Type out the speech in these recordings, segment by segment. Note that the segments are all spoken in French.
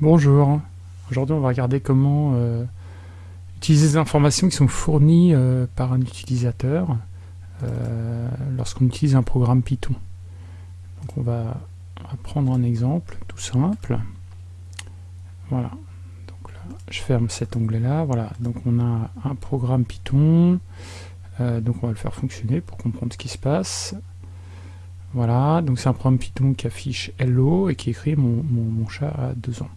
Bonjour, aujourd'hui on va regarder comment euh, utiliser des informations qui sont fournies euh, par un utilisateur euh, lorsqu'on utilise un programme Python. On va, prendre un exemple tout simple. Voilà, donc là, je ferme cet onglet là, voilà, donc on a un programme Python, donc on va le faire fonctionner pour comprendre ce qui se passe. Voilà, donc c'est un programme Python qui affiche Hello et qui écrit mon, mon chat à deux ans.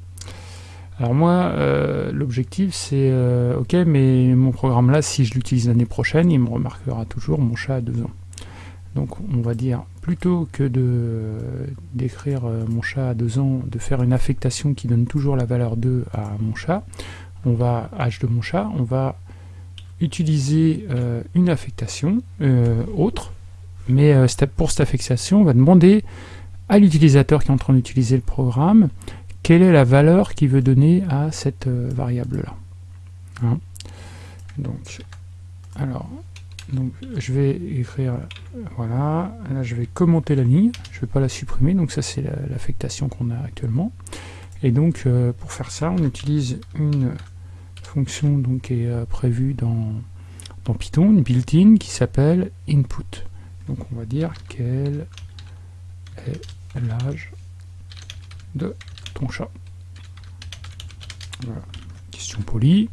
Alors moi, euh, l'objectif c'est, euh, ok, mais mon programme là, si je l'utilise l'année prochaine, il me remarquera toujours mon chat à deux ans. Donc on va dire, plutôt que de d'écrire euh, mon chat à deux ans, de faire une affectation qui donne toujours la valeur 2 à mon chat, on va, âge de mon chat, on va utiliser une affectation autre, mais pour cette affectation, on va demander à l'utilisateur qui est en train d'utiliser le programme quelle est la valeur qu'il veut donner à cette euh, variable-là. Hein? donc, alors, donc, je vais écrire, voilà, là je vais commenter la ligne, je ne vais pas la supprimer, donc ça c'est l'affectation qu'on a actuellement. Et donc, euh, pour faire ça, on utilise une fonction donc, qui est euh, prévue dans, dans Python, une built-in qui s'appelle input. Donc on va dire quel est l'âge de chat. Question polie.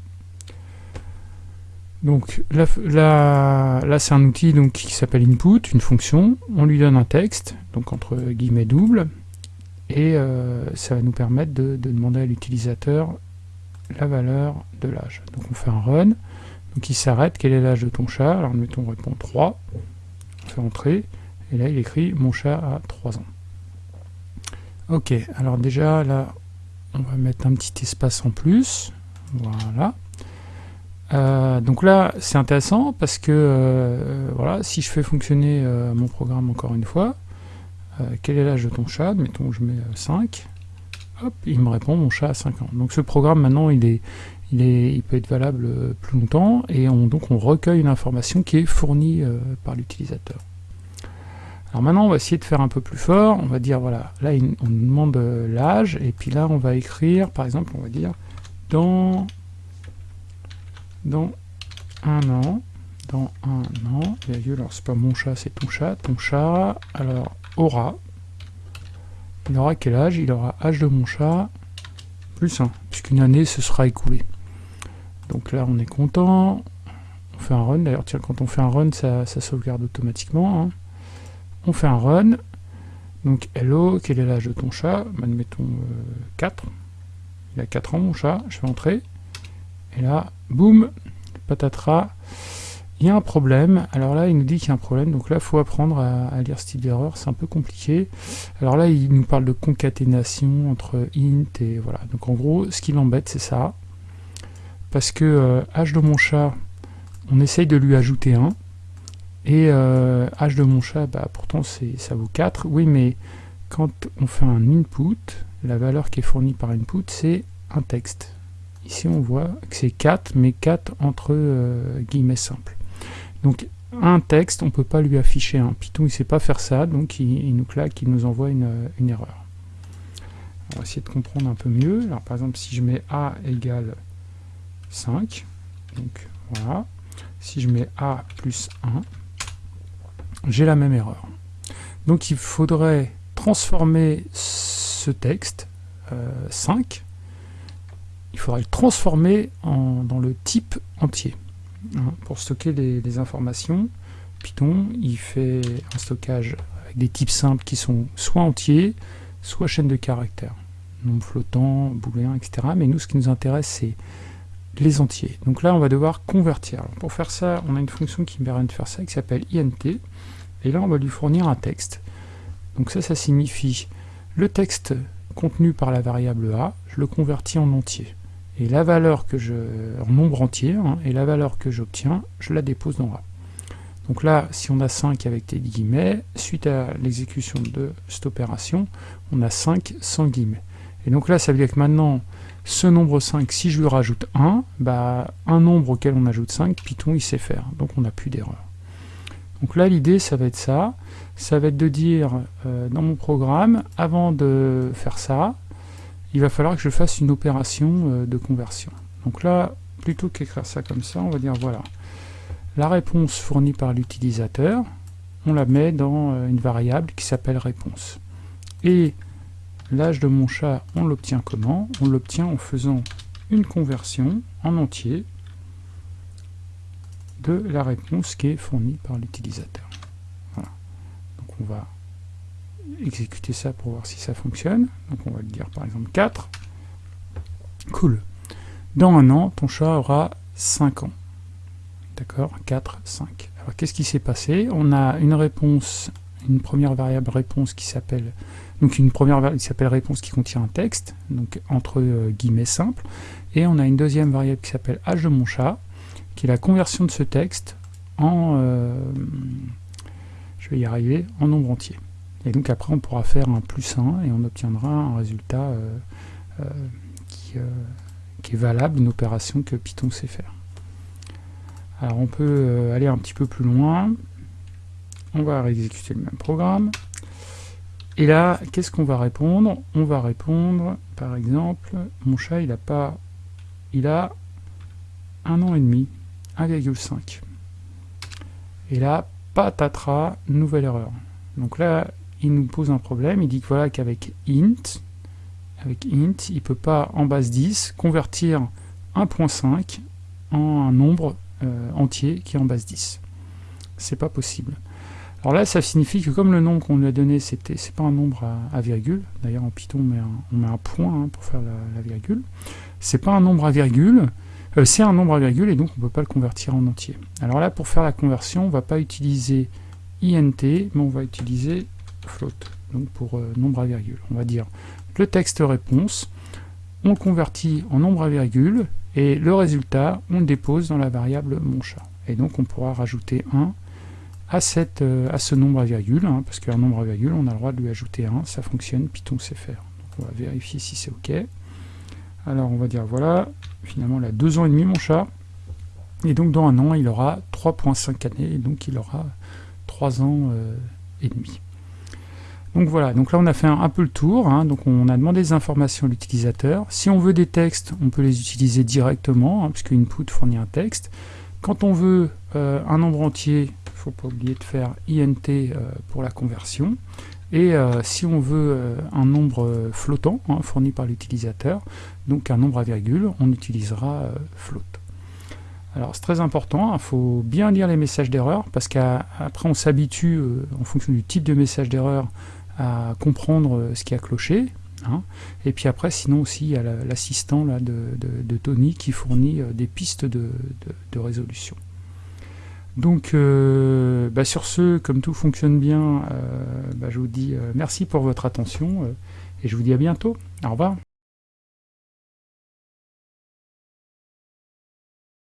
Donc là, là, c'est un outil donc, qui s'appelle input, une fonction. On lui donne un texte, donc entre guillemets double, et euh, ça va nous permettre de, demander à l'utilisateur la valeur de l'âge. Donc on fait un run, donc il s'arrête, quel est l'âge de ton chat? Alors mettons on répond 3, on fait entrer, et là il écrit mon chat a 3 ans. Ok, alors déjà là, on va mettre un petit espace en plus. Voilà. Euh, donc là, c'est intéressant parce que euh, voilà, si je fais fonctionner euh, mon programme encore une fois, quel est l'âge de ton chat? Mettons je mets 5. Hop, il me répond mon chat a 5 ans. Donc ce programme maintenant, il est, il, est, il peut être valable plus longtemps et on, donc on recueille une information qui est fournie par l'utilisateur. Alors maintenant, on va essayer de faire un peu plus fort. On va dire, voilà, là, on demande euh, l'âge, et puis là, on va écrire, par exemple, on va dire, dans, dans un an, dans un an, virgule, alors c'est pas mon chat, c'est ton chat, ton chat, alors, aura, il aura quel âge? Il aura âge de mon chat, plus 1, puisqu'une année se sera écoulée. Donc là, on est content, on fait un run, d'ailleurs, tiens, quand on fait un run, ça, sauvegarde automatiquement, hein on fait un run, donc hello, quel est l'âge de ton chat? Admettons 4, euh, il a 4 ans mon chat, je fais entrer, et là, boum, patatras, il y a un problème, alors là il nous dit qu'il y a un problème, donc là il faut apprendre à, lire ce type d'erreur, c'est un peu compliqué. Alors là il nous parle de concaténation entre int et voilà, donc en gros ce qui l'embête c'est ça, parce que euh, âge de mon chat, on essaye de lui ajouter 1, et euh, âge de mon chat, bah, pourtant ça vaut 4. Oui, mais quand on fait un input, la valeur qui est fournie par input, c'est un texte. Ici, on voit que c'est 4, mais 4 entre euh, guillemets simples. Donc, un texte, on ne peut pas lui afficher un. Python, il ne sait pas faire ça, donc il, nous claque, il nous envoie une, une, erreur. On va essayer de comprendre un peu mieux. Alors, par exemple, si je mets a égale 5, donc voilà. Si je mets a plus 1, j'ai la même erreur. Donc il faudrait transformer ce texte, 5, euh, il faudrait le transformer en, dans le type entier. Hein, pour stocker les, informations, Python, il fait un stockage avec des types simples qui sont soit entiers, soit chaîne de caractères. Nombre flottant, booléen, etc. Mais nous, ce qui nous intéresse, c'est les entiers. Donc là, on va devoir convertir. pour faire ça, on a une fonction qui me permet de faire ça, qui s'appelle int. Et là, on va lui fournir un texte. Donc ça, ça signifie le texte contenu par la variable a, je le convertis en entier. Et la valeur que je, en nombre entier, hein, et la valeur que j'obtiens, je la dépose dans A. Donc là, si on a 5 avec des guillemets, suite à l'exécution de cette opération, on a 5 sans guillemets. Et donc là, ça veut dire que maintenant, ce nombre 5, si je lui rajoute 1, bah, un nombre auquel on ajoute 5, Python il sait faire, donc on n'a plus d'erreur. Donc là, l'idée, ça va être ça. Ça va être de dire, euh, dans mon programme, avant de faire ça, il va falloir que je fasse une opération de conversion. Donc là, plutôt qu'écrire ça comme ça, on va dire voilà, la réponse fournie par l'utilisateur, on la met dans une variable qui s'appelle réponse. Et l'âge de mon chat, on l'obtient comment? On l'obtient en faisant une conversion en entier de la réponse qui est fournie par l'utilisateur. Voilà. Donc on va exécuter ça pour voir si ça fonctionne. Donc on va le dire par exemple 4. Cool. Dans un an, ton chat aura 5 ans. D'accord? 4, 5. Alors qu'est-ce qui s'est passé? On a une réponse, une première variable réponse qui s'appelle donc une première variable qui s'appelle réponse qui contient un texte, donc entre euh, guillemets simple, et on a une deuxième variable qui s'appelle âge de mon chat, qui est la conversion de ce texte en, euh, je vais y arriver, en nombre entier. Et donc après on pourra faire un plus 1 et on obtiendra un résultat euh, qui, qui, est valable, une opération que Python sait faire. Alors on peut aller un petit peu plus loin, on va exécuter le même programme, et là, qu'est-ce qu'on va répondre? On va répondre, par exemple, mon chat, il a pas... Il a un an et demi, 1,5. Et là, patatras, nouvelle erreur. Donc là, il nous pose un problème, il dit que voilà qu'avec int, avec int, il peut pas en base 10 convertir 1.5 en un nombre euh, entier qui est en base 10. C'est pas possible. Alors là, ça signifie que comme le nombre qu'on lui a donné, c'était c'est pas un nombre à, virgule, d'ailleurs en Python on met un, point hein, pour faire la, virgule, c'est pas un nombre à virgule, euh, c'est un nombre à virgule et donc on ne peut pas le convertir en entier. Alors là, pour faire la conversion, on va pas utiliser int, mais on va utiliser float, donc pour euh, nombre à virgule. On va dire le texte réponse, on le convertit en nombre à virgule, et le résultat, on le dépose dans la variable mon chat. Et donc on pourra rajouter 1 à, cette, euh, à ce nombre à virgule, hein, parce qu'un nombre à virgule, on a le droit de lui ajouter 1, ça fonctionne, Python sait faire. On va vérifier si c'est OK. Alors on va dire, voilà, finalement il a 2 ans et demi mon chat, et donc dans un an il aura 3.5 années, donc il aura 3 ans euh, et demi. Donc voilà, donc là on a fait un, peu le tour, hein. donc on a demandé des informations à l'utilisateur. Si on veut des textes, on peut les utiliser directement, hein, puisque input fournit un texte. Quand on veut euh, un nombre entier, faut pas oublier de faire int euh, pour la conversion. Et euh, si on veut euh, un nombre flottant, hein, fourni par l'utilisateur, donc un nombre à virgule, on utilisera float. Alors c'est très important, il hein, faut bien lire les messages d'erreur, parce qu'après on s'habitue, en fonction du type de message d'erreur, à comprendre ce qui a cloché. Hein. Et puis après, sinon aussi, il y a l'assistant de, Tony qui fournit des pistes de résolution. Donc, euh, bah, sur ce, comme tout fonctionne bien, euh, bah, je vous dis euh, merci pour votre attention et je vous dis à bientôt. Au revoir.